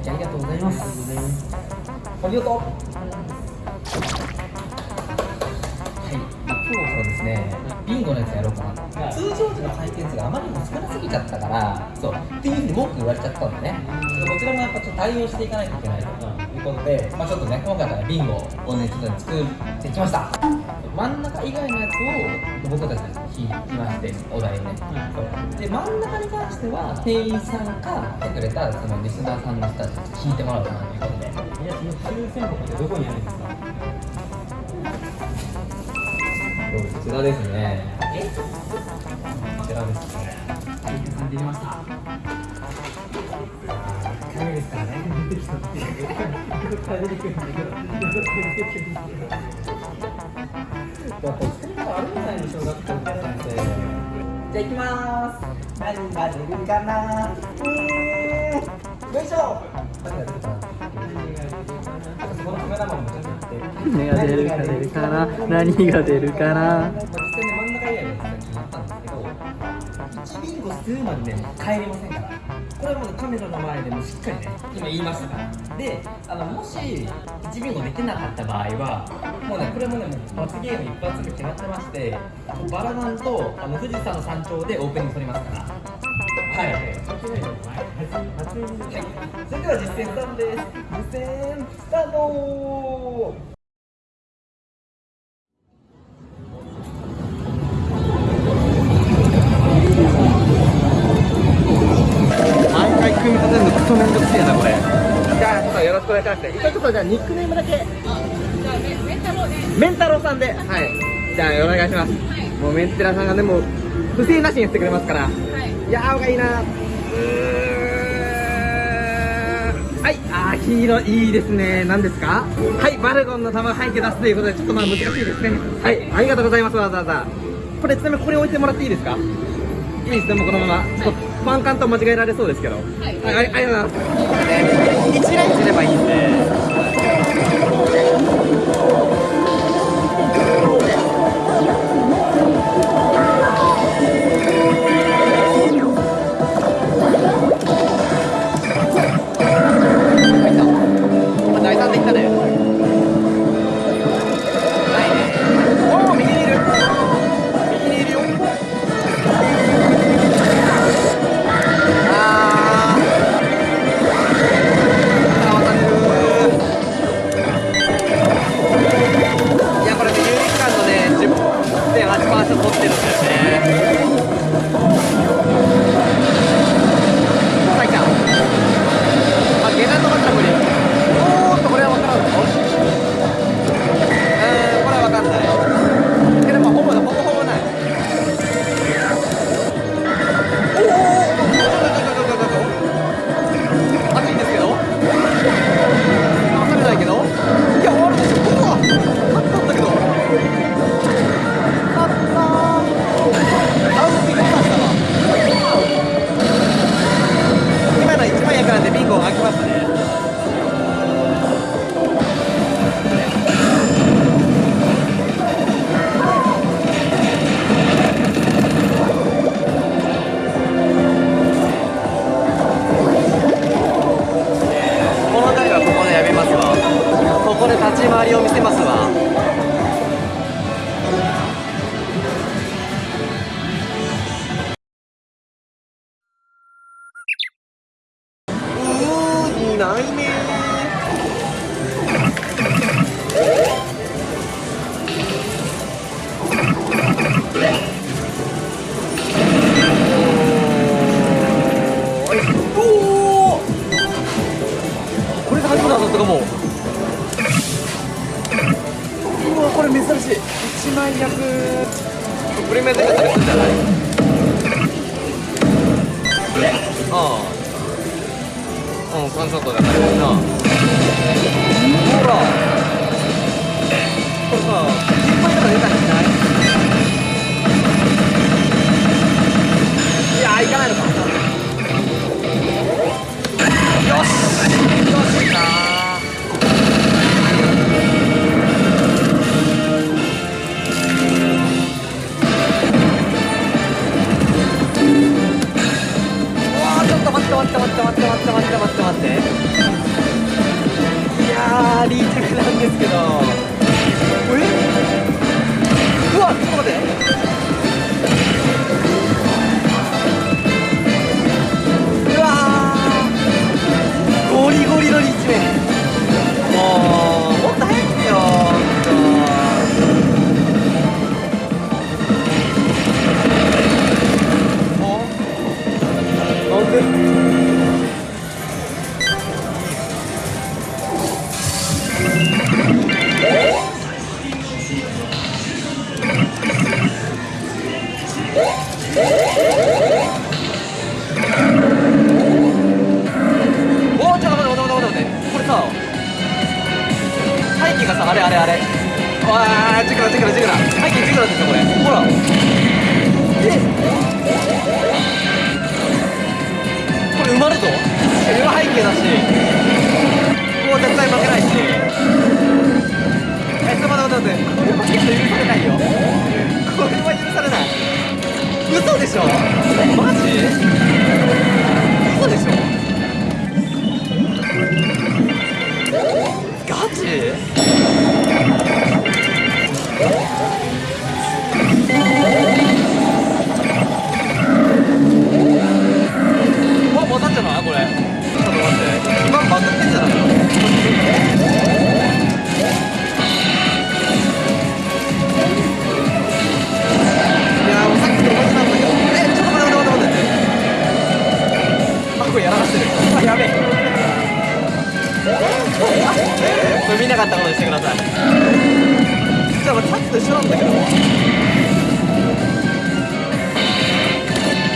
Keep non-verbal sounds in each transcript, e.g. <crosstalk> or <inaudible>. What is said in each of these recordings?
じゃあありがとうございます。ありがとうはい今日はですねビンゴのやつやろうかな、通常時の回転数があまりにも少なすぎちゃったからそうっていうふうに文句言われちゃったんでね。こちらもやっぱちょっと対応していかないといけないということで、まあ、ちょっとね今回からビンゴをねちょっと作ってきました。真ん中以外のやつを僕たち引きましてお題をね、そうで真ん中に関しては店員さんか来てくれたそのリスナーさんの人たちに引いてもらおうかなということで。いや、その抽選箱ってどこにあるんですか？こちらですね。え？こちらですね。さんできました。1回目ですからね出てきた。って出てくるんだけどやっぱ作り方あるんじゃないの小学校みた。いなんてじゃあ行きまーす何が出るかなうーんよいしょ何が出るか出るかな何が出るかな。まあ、実際ね真ん中以外のやつが決まったんですけど1ビンゴするまでね帰れませんからこれはもうカメラの前でもしっかりね今言いましたから。であのもし1ビンゴできなかった場合はもうねこれもねもう罰ゲーム一発目決まってましてバラダンとあの富士山の山頂でオープニング撮りますから。はい、はい、それでは実践スタートです実践スタートとじゃあニックネームだけ。メンタロウさんで。はい。じゃあお願いします、もうメンテラさんがねもう不正なしにしてくれますから、い、やーがいいな。うーん。はい。あー黄色いいですね。何ですか？はい。バルゴンの玉背景出すということでちょっとまあ難しいですね。はい。ありがとうございますわざわざ。これちなみにこれ置いてもらっていいですか？いいですねもうこのまま。ちょっとファンカンと間違えられそうですけど。はい、あありがとうございます。一ラインすればいいんでやった!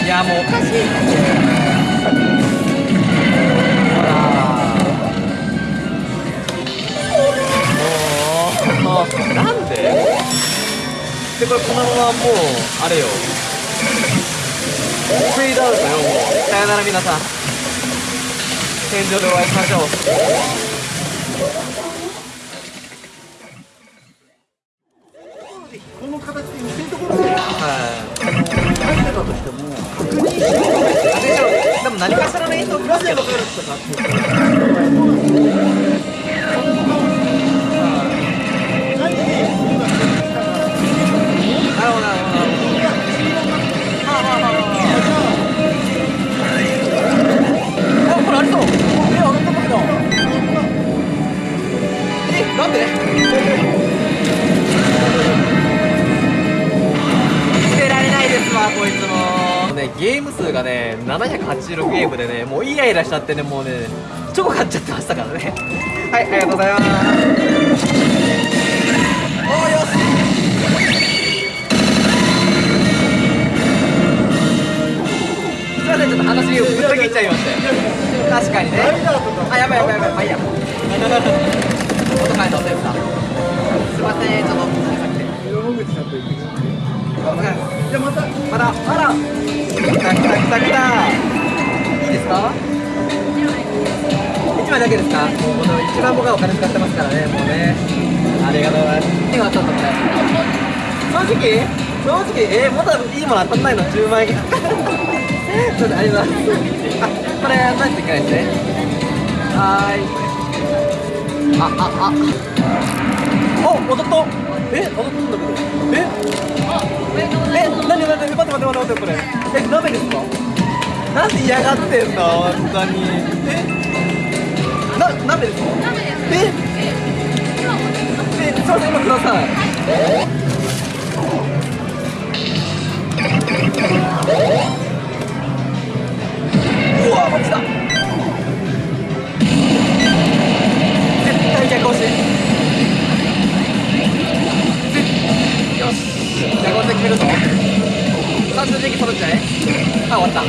いやもうおかしいほらもうなんででこれこのままもうあれよフェードアウトよもうさよなら皆さん天井でお会いしましょうしちゃってねもうねチョコ買っちゃってましたからね。はいありがとうございます。おーよしすいませんちょっと話ぶった切っちゃいましたよ確かにね。あやばいやばいやばい。まあいいや。音変えたおせんさん。もうこの一番僕はお金使ってますからねもうね。ありがとうございます。今ちょっとこれ正直正直えー、まだいいもの当たんないの10万円。<laughs> ちょっとありがとうございます。あこれ何ていけないですね。はーい。あああ。お踊った。え踊ったんだけど。え？え、なになに待って待って待って待ってこれ。え、鍋ですか？なんで嫌がってんの本当に。え、ええ、すいません今ください。うわこっちだ。絶対逆押し。よしじゃあこれで決めるぞ。さあ数字揃っちゃえ。あ終わった。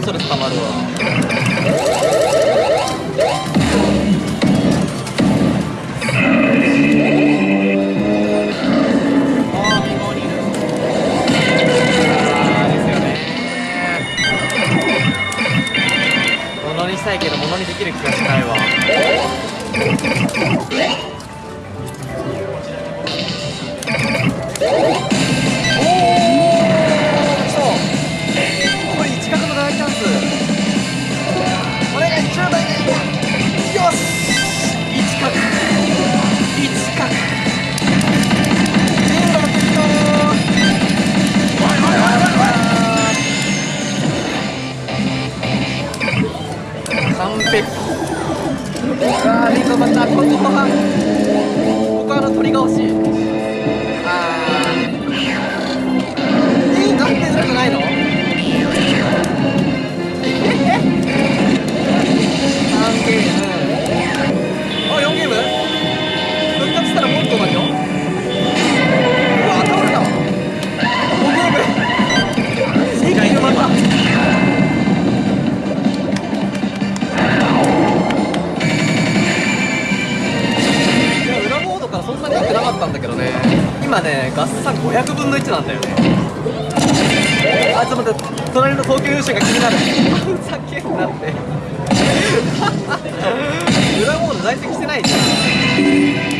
ストレスたまるわ。300あーリンゴバターここはここはあの鳥が欲し。いあー。えー、断定するんじゃないのえ ?3 ゲーム。あ4ゲーム。ったんだけどね。今ね合算500分の1なんだよね。あちょっと待って。隣の東京優勝が気になる。ふざけんなって。裏モード在籍してないじゃん。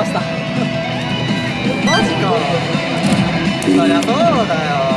ました。<laughs> マジか。そりゃそうだよ。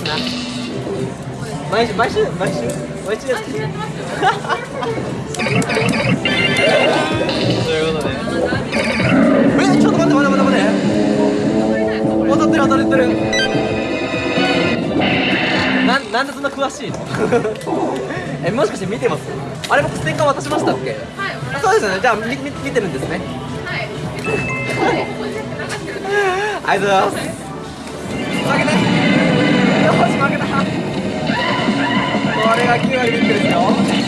ですな。毎週毎週毎週毎週です <laughs> ということで。えちょっと待って待って待って待って。当たってる当たってる。なんなんでそんな詳しいの？<laughs> えもしかして見てます？あれ僕ステッカー渡しましたっけ？はいそうですよね。じゃあみみ見てるんですね。ありがとうございますこれが9割ビッグですよ。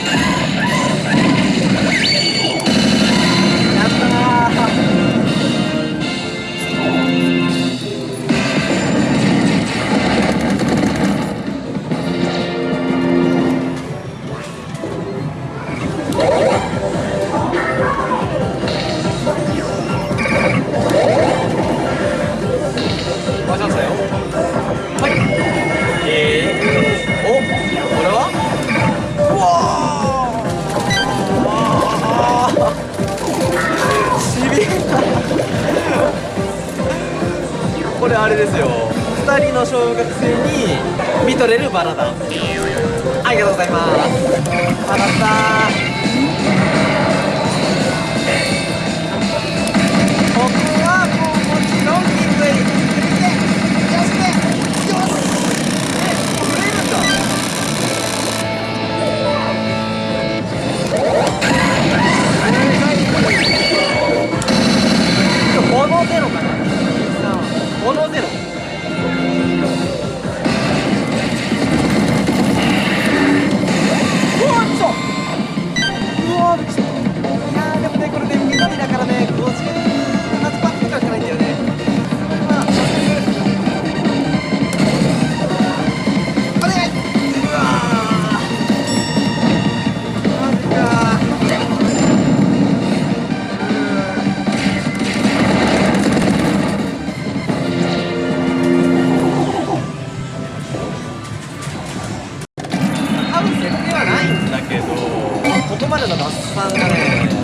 での合算がね。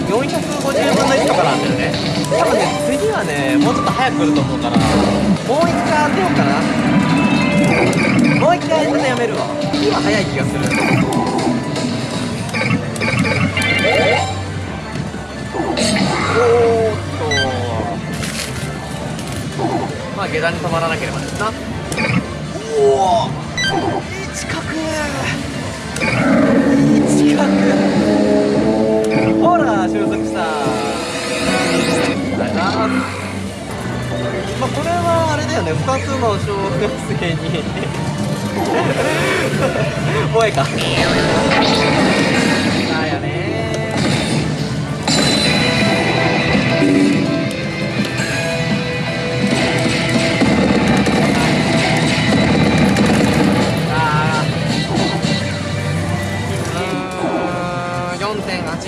450分の1とかなんだよね。多分ね。次はね。もうちょっと早く来ると思うからもう一回当てようかなもう一回当ててやめるわ今早い気がするおーっとまあ下段に止まらなければですなおおいい近くいい近くほら収束した。ありがとうございますまあこれはあれだよね。2つの小学生に。<laughs> 萌えか。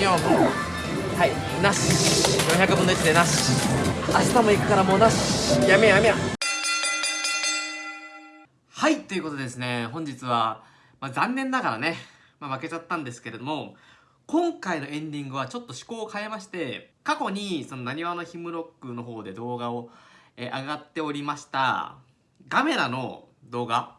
はいなし。400分の1でなし。明日も行くからもうなし。やめやめやはいということでですね本日は、まあ、残念ながらね、まあ、負けちゃったんですけれども今回のエンディングはちょっと趣向を変えまして過去にそのなにわのヒムロックの方で動画を、えー、上がっておりました。ガメラの動画。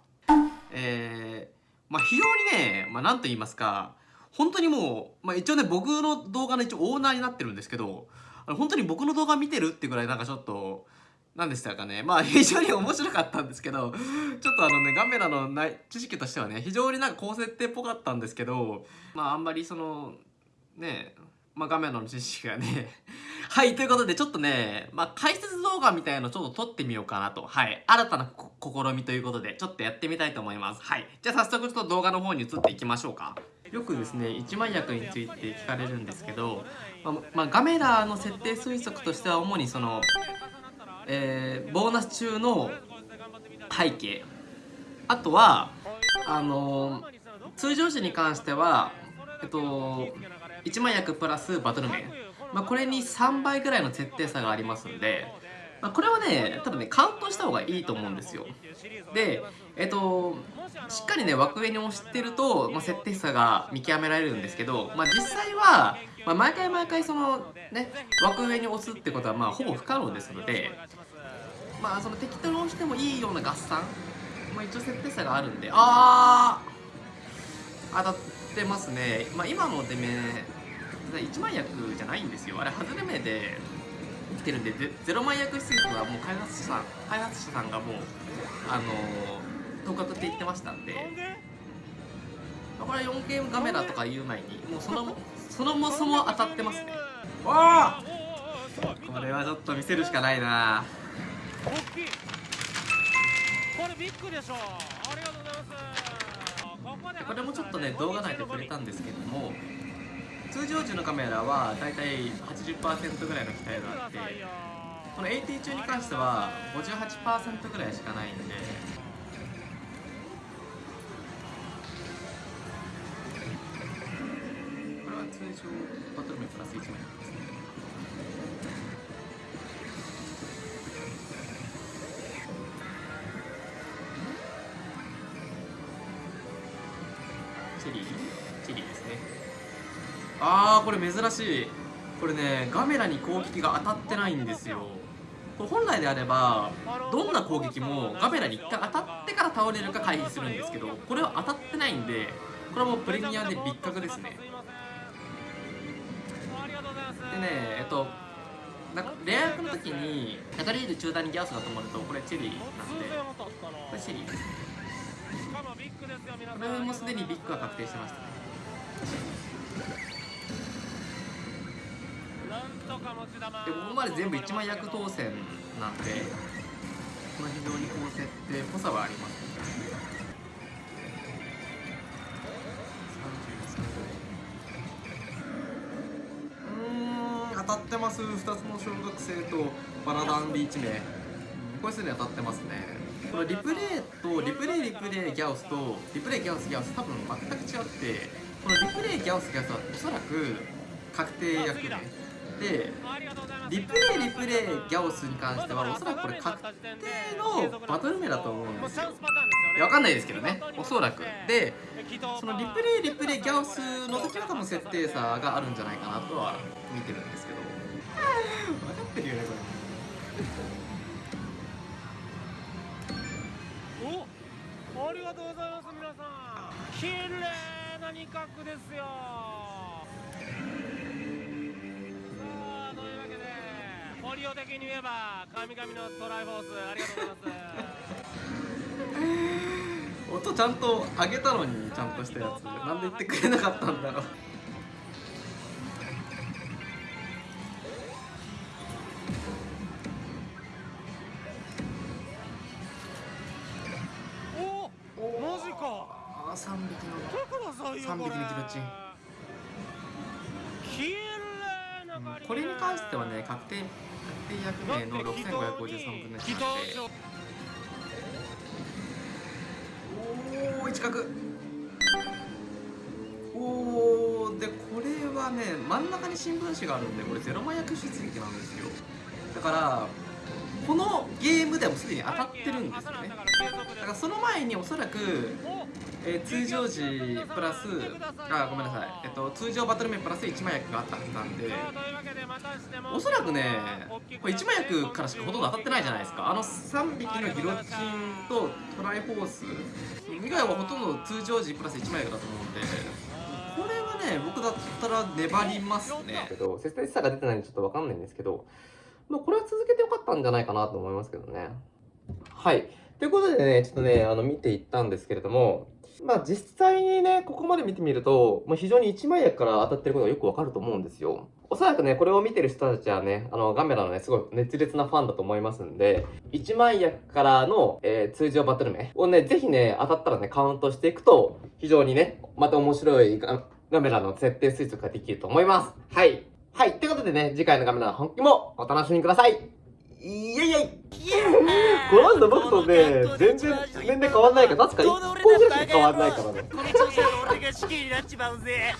えー、まあ非常にね、まあ、なんと言いますか本当にもう、まあ一応ね僕の動画の一応オーナーになってるんですけどあの本当に僕の動画見てるってぐらいなんかちょっと何でしたかね。まあ <laughs> 非常に面白かったんですけどちょっとあのねガメラのない知識としてはね非常になんか高設定っぽかったんですけどまああんまりそのねまあガメラの知識がね <laughs> はいということでちょっとねまあ解説動画みたいなのちょっと撮ってみようかなと。はい。新たな試みということでちょっとやってみたいと思います。はい。じゃあ早速ちょっと動画の方に移っていきましょうか。よくですね一枚薬について聞かれるんですけど、まあまあ、ガメラの設定推測としては主にそのえーボーナス中の背景。あとはあの通常時に関してはえっと1万役プラスバトル面、まあ、これに3倍ぐらいの設定差がありますんで、まあ、これはね多分ねカウントした方がいいと思うんですよ。でえっとしっかりね枠上に押してると、まあ、設定差が見極められるんですけど、まあ、実際は、まあ、毎回毎回そのね枠上に押すってことはまあほぼ不可能ですのでまあその適当に押してもいいような合算、まあ、一応設定差があるんであー当たってますね、まあ、今の出目1万役じゃないんですよ。あれ外れ目で来てるんでゼ0万役出撃はもう開発者さん開発者さんがもうあのー、当確って言ってましたんで。まあこれ 4K カメラとか言う前にもうそのそのもそも当たってますね。わあこれはちょっと見せるしかないな。大きい。これビッグでしょありがとうございます。これもちょっとね動画内で触れたんですけども通常時のカメラはだいたい80%ぐらいの機体があってこの AT 中に関しては58%ぐらいしかないんで。これは通常バトル目プラス1枚なんですね。あーこれ珍しい。これねガメラに攻撃が当たってないんですよ。これ本来であればどんな攻撃もガメラに一回当たってから倒れるか回避するんですけどこれは当たってないんでこれはもうプレミアで別格ですね。でねえっとなんかレア役の時にカタリール中段にギャオスが止まるとこれチェリーなんで。これチェリー。ですこれもすでにビッグが確定してましたね。でここまで全部1枚役当選なんでまあ非常に高設定っぽさはありますうーん。当たってます2つの小学生とバラダンで1名。これすでに当たってますね。このリプレイとリプレイリプレイギャオスとリプレイギャオスギャオス多分全く違ってこのリプレイギャオスギャオスはおそらく確定役名でリプレイリプレイギャオスに関してはおそらくこれ確定のバトル名だと思うんですよ。わかんないですけどね。おそらく。でそのリプレイリプレイギャオスの時は多分設定差があるんじゃないかなとは見てるんですけど。分かってるよねこれおありがとうございます皆さん。綺麗な二角ですよ。ポリオ的に言えば神々のトライフォースありがとうございます。れ <laughs> 音ちゃんと上げたのにちゃんとしたやつなんで言ってくれなかったんだろう。おおマジか。ああ3匹の三匹のギロチ。ン確定確定役名の6553分の1祈なんで。祷おお一角。おおでこれはね真ん中に新聞紙があるんでこれゼロ枚役出撃なんですよ。だからこのゲームでもすでに当たってるんですよね。だ。からその前におそらくえー通常時プラスあごめんなさい、えっと、通常バトル面プラス1枚役があったはずなんでおそらくねこれ1枚役からしかほとんど当たってないじゃないですか。あの3匹のギロチンとトライフォース以外はほとんど通常時プラス1枚役だと思うんでこれはね僕だったら粘りますね。けど切実さが出てないんでちょっと分かんないんですけどまあこれは続けてよかったんじゃないかなと思いますけどね。はい。ということでねちょっとねあの見ていったんですけれどもまあ実際にね、ここまで見てみると、もう非常に一枚役から当たってることがよくわかると思うんですよ。おそらくね、これを見てる人たちはね、あの、ガメラのね、すごい熱烈なファンだと思いますんで、一枚役からの、えー通常バトル名をね、ぜひね、当たったらね、カウントしていくと、非常にね、また面白いガガメラの設定推測ができると思います。はい。はい。ということでね、次回のガメラの本気もお楽しみください。いやいやいやこの人僕とね、全然年齢変わんないから、確か1個ぐらいしか変わんないからね。この調子で俺が死刑になっちまうぜ